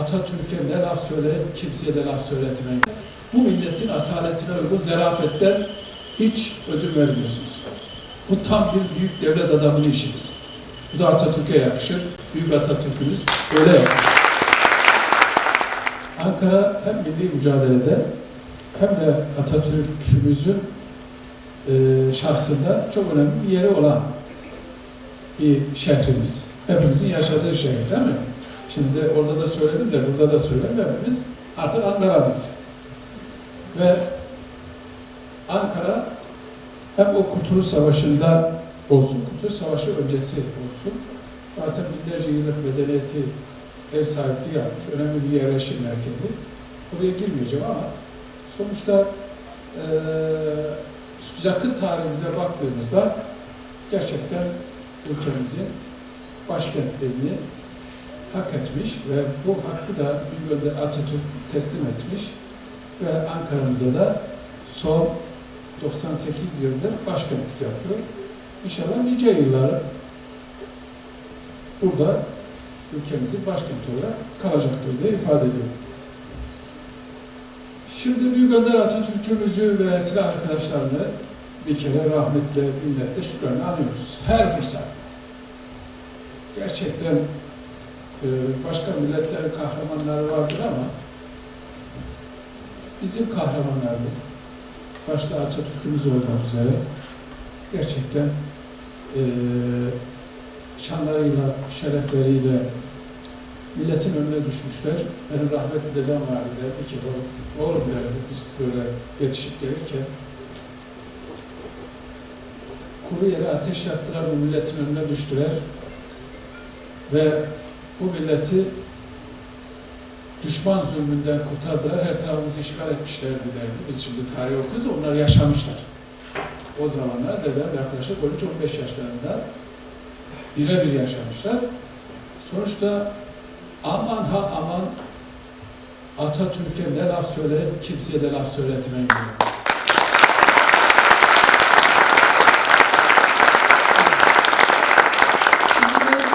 Atatürk'e ne laf söyleyip kimseye de laf söyletmeyin. Bu milletin asaletine uygun zerafetten hiç ödün vermiyorsunuz. Bu tam bir büyük devlet adamının işidir. Bu da Atatürk'e yakışır. Büyük Atatürk'ümüz böyle yapmış. Ankara hem milli mücadelede hem de Atatürk'ümüzün e, şahsında çok önemli bir yeri olan bir şehrimiz. Hepimizin yaşadığı şehir değil mi? Şimdi orada da söyledim de burada da söyleyeyim hepimiz artık Ankara'mız. Ve Ankara hem o Kurtuluş Savaşı'nda olsun, Kurtuluş Savaşı öncesi olsun, zaten binlerce yıllık medeniyeti ev sahipliği yapmış, önemli bir yerleşim merkezi. Buraya girmeyeceğim ama sonuçta eee yakın tarihimize baktığımızda gerçekten ülkemizin başkentlerini hak etmiş ve bu hakkı da bir yönde Atatürk teslim etmiş ve Ankara'mıza da son 98 yıldır başkentlik yapıyor. İnşallah nice yıllar burada ülkemizin başkenti olarak kalacaktır diye ifade ediyorum. Şimdi Büyük Önder Atatürk'ümüzü ve silah arkadaşlarını bir kere rahmetle, minnetle, şükranla anıyoruz. Her fırsat. Gerçekten başka milletlerin kahramanları vardır ama bizim kahramanlarımız, başta Atatürk'ümüz olmak üzere gerçekten e, şanlarıyla, şerefleriyle milletin önüne düşmüşler. Benim rahmetli dedem vardı derdi ki, oğlum derdi biz böyle yetişip gelirken kuru yere ateş yaktılar, bu milletin önüne düştüler ve bu milleti düşman zulmünden kurtardılar, her tarafımızı işgal etmişlerdi derdi. Biz şimdi tarih okuyoruz, onlar yaşamışlar. O zamanlar dedem yaklaşık 13-15 yaşlarında birebir yaşamışlar. Sonuçta aman ha aman Atatürk'e ne laf söyleyip kimseye de laf söyletmeyin.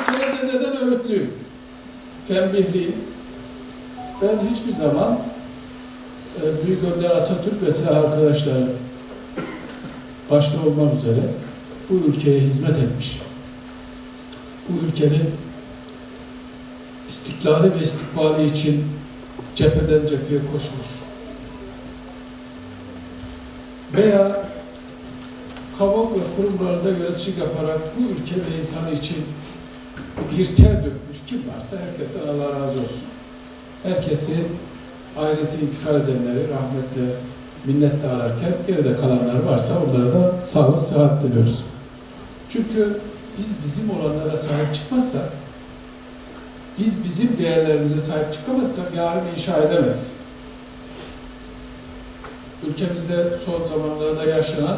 Şimdi ben dededen öğütlüyüm. Tembihliyim. Ben hiçbir zaman e, Büyük Önder Atatürk ve silah arkadaşları başta olmak üzere bu ülkeye hizmet etmiş. Bu ülkenin istiklali ve istikbali için cepheden cepheye koşmuş. Veya kamu ve kurumlarında yönetici yaparak bu ülke ve insanı için bir ter dökmüş kim varsa herkesten Allah razı olsun. Herkesi ahirete intikal edenleri rahmetle, minnetle alarken geride kalanlar varsa onlara da sağlık, sıhhat diliyoruz. Çünkü biz bizim olanlara sahip çıkmazsak biz bizim değerlerimize sahip çıkamazsak yarın inşa edemeyiz. Ülkemizde son zamanlarda yaşanan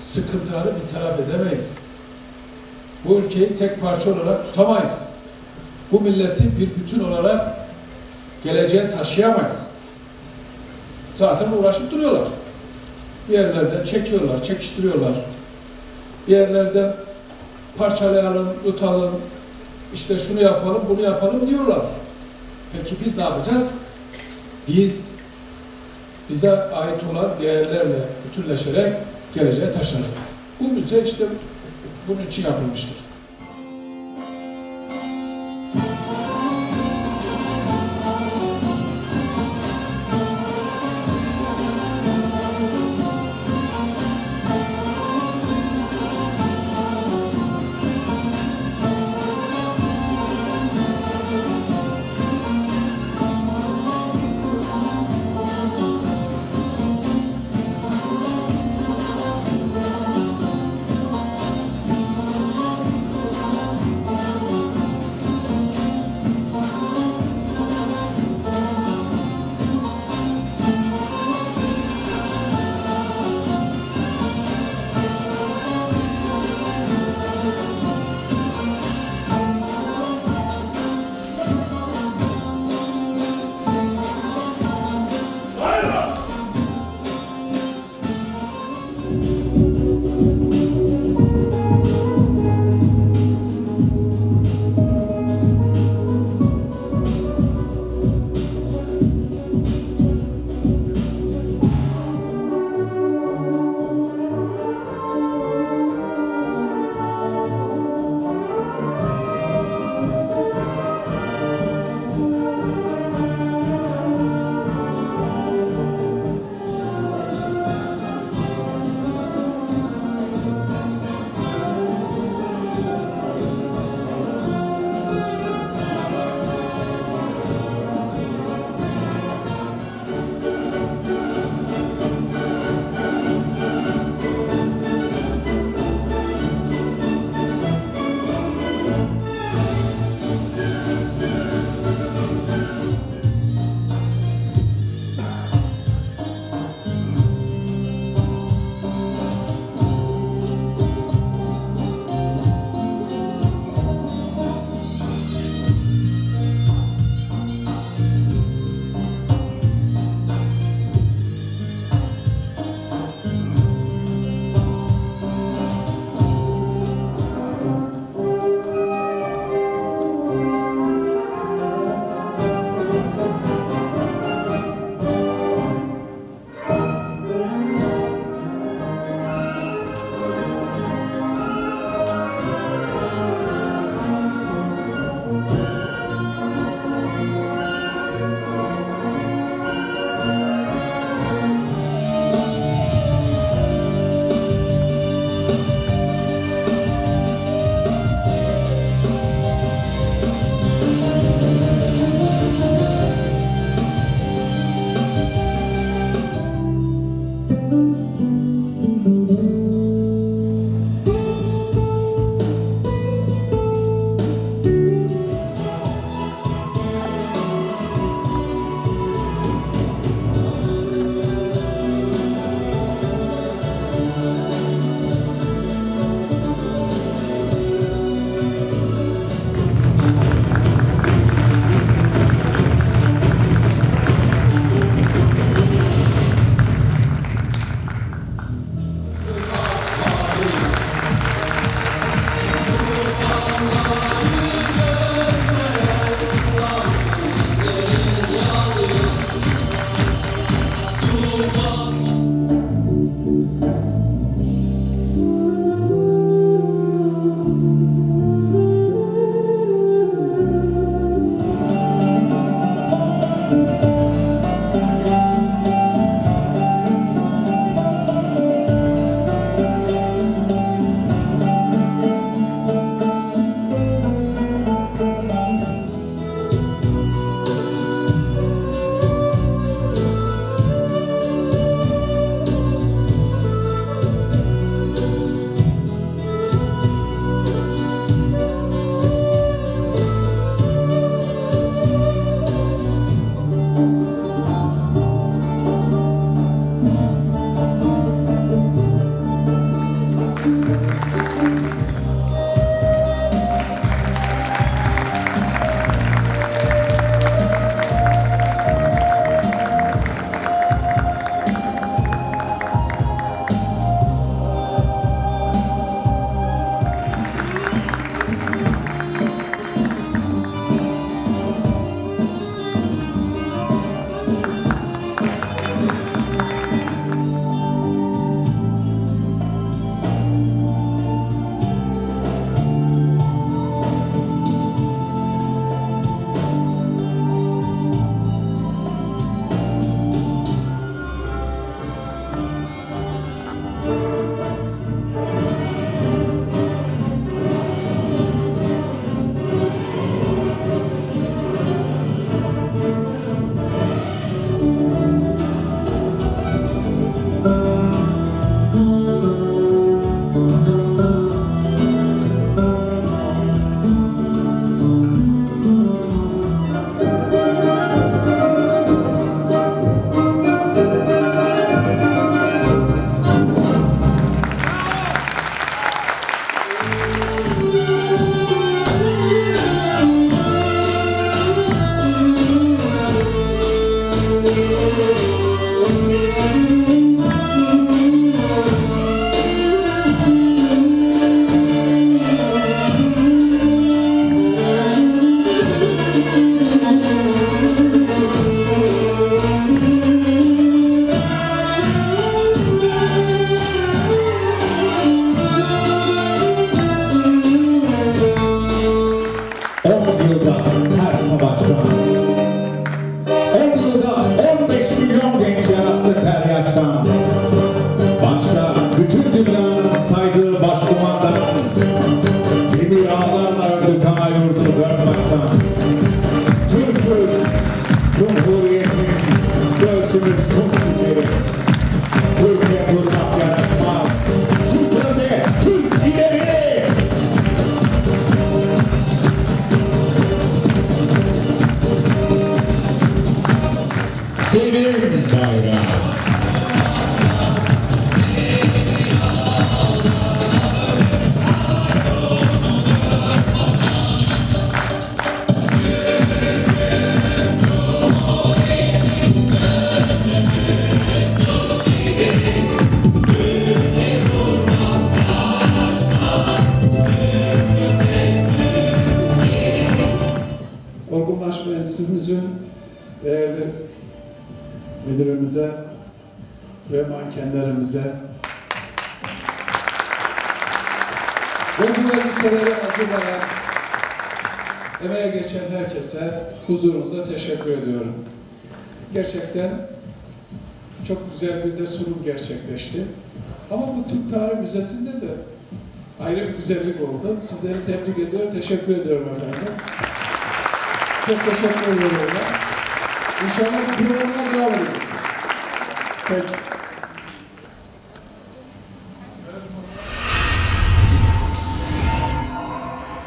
sıkıntıları bir taraf edemeyiz. Bu ülkeyi tek parça olarak tutamayız. Bu milleti bir bütün olarak geleceğe taşıyamayız. Zaten uğraşıp duruyorlar. Bir yerlerden çekiyorlar, çekiştiriyorlar. Bir yerlerden parçalayalım, tutalım, işte şunu yapalım, bunu yapalım diyorlar. Peki biz ne yapacağız? Biz bize ait olan değerlerle bütünleşerek geleceğe taşınacağız. Bu müze işte bunun için yapılmıştır. Olgunlaşma Enstitümüzün değerli müdürümüze ve mankenlerimize ve bu elbiseleri hazırlayan, emeğe geçen herkese huzurunuzda teşekkür ediyorum. Gerçekten çok güzel bir de sunum gerçekleşti. Ama bu Türk Tarih Müzesi'nde de ayrı bir güzellik oldu. Sizleri tebrik ediyor, teşekkür ediyorum efendim. Çok teşekkür ediyorum. İnşallah bu programlar devam edecek. Peki.